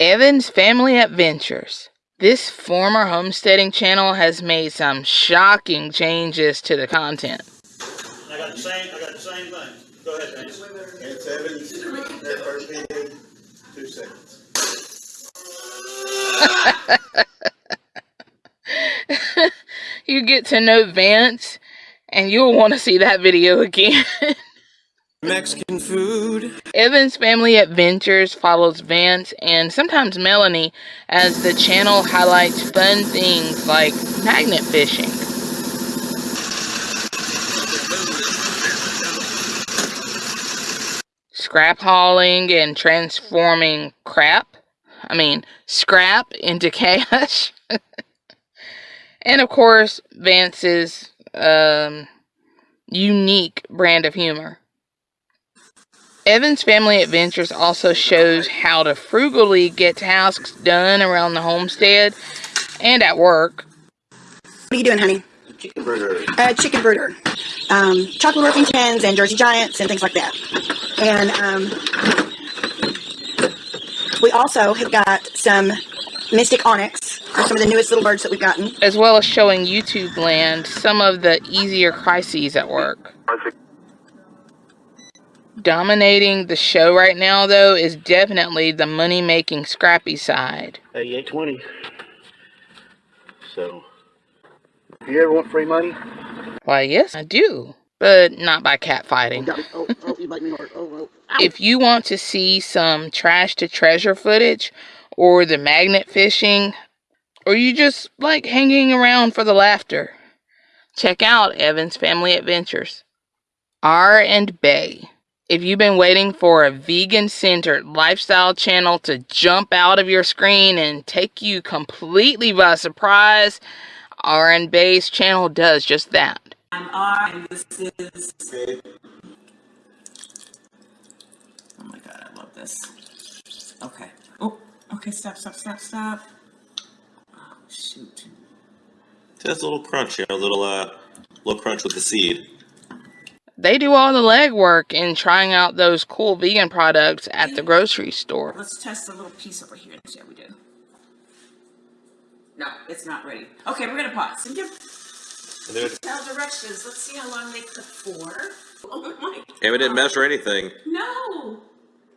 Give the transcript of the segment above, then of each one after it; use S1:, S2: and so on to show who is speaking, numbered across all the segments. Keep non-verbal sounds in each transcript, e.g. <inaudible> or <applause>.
S1: Evan's Family Adventures. This former homesteading channel has made some shocking changes to the content.
S2: I got the same, I got the same thing. Go ahead, Dennis.
S3: It's Evans, their first video, two seconds. <laughs>
S1: you get to know Vance, and you'll want to see that video again. <laughs>
S4: Mexican food.
S1: Evan's Family Adventures follows Vance and sometimes Melanie as the channel highlights fun things like magnet fishing. Scrap hauling and transforming crap. I mean, scrap into cash. <laughs> and of course, Vance's um, unique brand of humor. Evan's Family Adventures also shows how to frugally get tasks done around the homestead and at work.
S5: What are you doing, honey?
S3: Chicken burger.
S5: Uh, chicken burger. Um, chocolate Orpingtons and Jersey Giants and things like that. And um, we also have got some Mystic Onyx, are some of the newest little birds that we've gotten.
S1: as well as showing YouTube land some of the easier crises at work. Dominating the show right now, though, is definitely the money making scrappy side.
S2: Eighty-eight twenty. So, if you ever want free money,
S1: Why, yes, I do, but not by catfighting.
S2: Oh, oh, oh, you make me hurt. Oh, oh.
S1: If you want to see some trash to treasure footage, or the magnet fishing, or you just like hanging around for the laughter, check out Evan's Family Adventures. R and Bay. If you've been waiting for a vegan centered lifestyle channel to jump out of your screen and take you completely by surprise, R and Bay's channel does just that.
S6: I'm R, and this is. Oh my god, I love this. Okay. Oh, okay, stop, stop, stop, stop. Oh, shoot.
S4: Just a little crunch, here, a little uh, little crunch with the seed.
S1: They do all the legwork in trying out those cool vegan products at the grocery store.
S6: Let's test a little piece over here and see how we do. No, it's not ready. Okay, we're gonna pause and give
S4: And
S6: tell directions. Let's see how long they cook for. <laughs> Oh my
S4: God. And we didn't measure anything.
S6: No.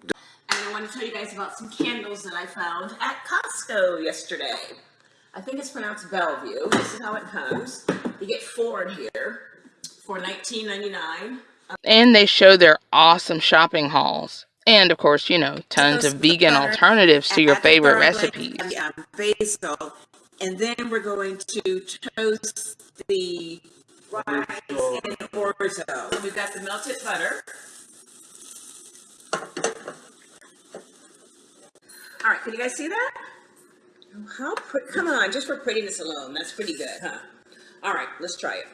S6: And I want to tell you guys about some candles that I found at Costco yesterday. I think it's pronounced Bellevue. This is how it comes. You get four in here for $19.99.
S1: And they show their awesome shopping hauls. And of course, you know, tons of vegan alternatives to your favorite recipes.
S6: and um, basil, and then we're going to toast the rice and orzo. We've got the melted butter. All right, can you guys see that? How come on, just for prettiness alone, that's pretty good, huh? All right, let's try it.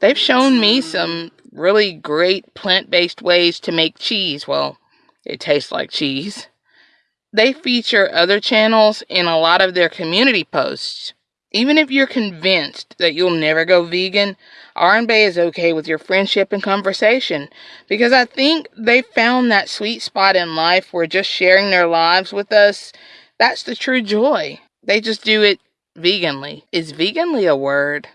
S1: They've shown me some really great plant based ways to make cheese. Well, it tastes like cheese. They feature other channels in a lot of their community posts. Even if you're convinced that you'll never go vegan, R&Bay is okay with your friendship and conversation because I think they found that sweet spot in life where just sharing their lives with us, that's the true joy. They just do it veganly. Is veganly a word?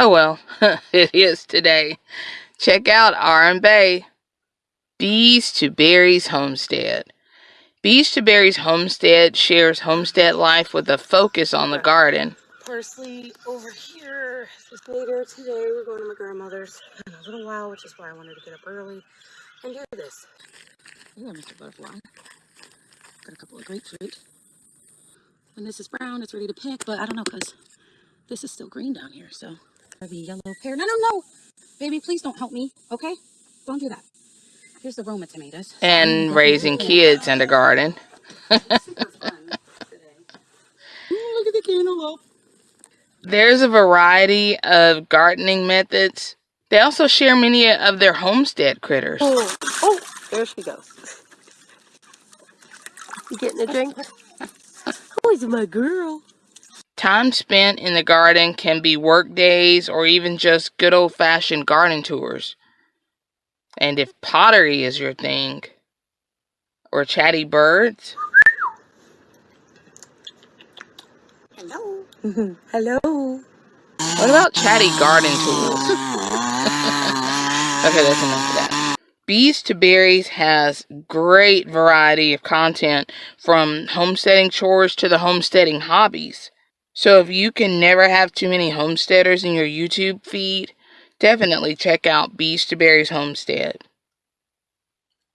S1: Oh well, <laughs> it is today. Check out R and Bay. Bees to Berries Homestead. Bees to Berries Homestead shares homestead life with a focus on the garden.
S7: parsley over here. Just later today, we're going to my grandmother's in a little while, which is why I wanted to get up early and do this. Ooh, Mr. Butterfly. Got a couple of grapefruit. When this is brown, it's ready to pick, but I don't know because this is still green down here, so maybe yellow pear. No, no, no! Baby, please don't help me, okay? Don't do that. Here's the Roma tomatoes.
S1: And raising kids in the garden.
S7: Super fun today. Look at the cantaloupe.
S1: There's a variety of gardening methods. They also share many of their homestead critters.
S7: Oh, oh, there she goes. You getting a <laughs> drink? Oh, he's my girl.
S1: Time spent in the garden can be work days or even just good old fashioned garden tours. And if pottery is your thing, or chatty birds,
S5: Hello. <laughs>
S7: Hello.
S1: what about chatty garden tools? <laughs> okay, that's enough of that. Bees to Berries has great variety of content from homesteading chores to the homesteading hobbies. So if you can never have too many homesteaders in your YouTube feed, definitely check out Bees to Homestead.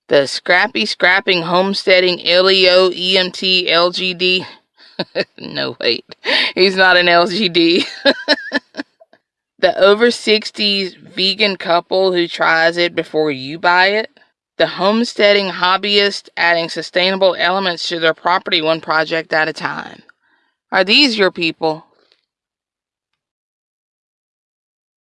S1: The Scrappy Scrapping Homesteading LEO EMT LGD. <laughs> no, wait. He's not an LGD. <laughs> the over 60s vegan couple who tries it before you buy it. The homesteading hobbyist adding sustainable elements to their property one project at a time. Are these your people?